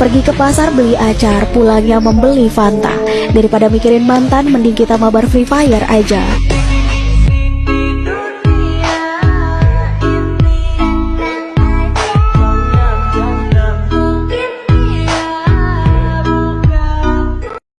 Pergi ke pasar beli acar, pulangnya membeli Fanta. Daripada mikirin mantan, mending kita mabar Free Fire aja.